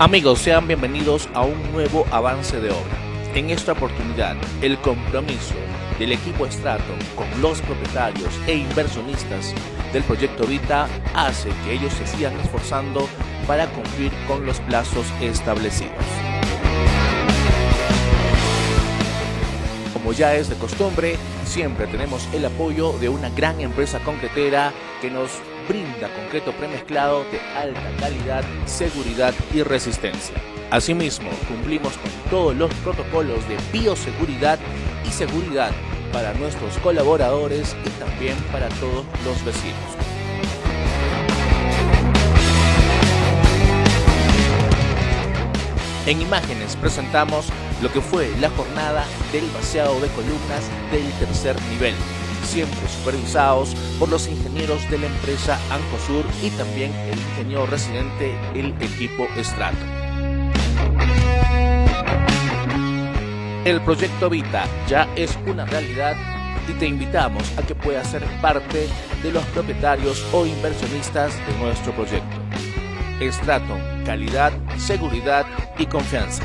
Amigos, sean bienvenidos a un nuevo avance de obra. En esta oportunidad, el compromiso del equipo Estrato con los propietarios e inversionistas del proyecto Vita hace que ellos se sigan esforzando para cumplir con los plazos establecidos. Como ya es de costumbre, siempre tenemos el apoyo de una gran empresa concretera que nos brinda concreto premezclado de alta calidad, seguridad y resistencia. Asimismo, cumplimos con todos los protocolos de bioseguridad y seguridad para nuestros colaboradores y también para todos los vecinos. En imágenes presentamos lo que fue la jornada del vaciado de columnas del tercer nivel, siempre supervisados por los ingenieros de la empresa Ancosur y también el ingeniero residente el equipo Estrato. El proyecto Vita ya es una realidad y te invitamos a que puedas ser parte de los propietarios o inversionistas de nuestro proyecto. Estrato, calidad, seguridad y confianza.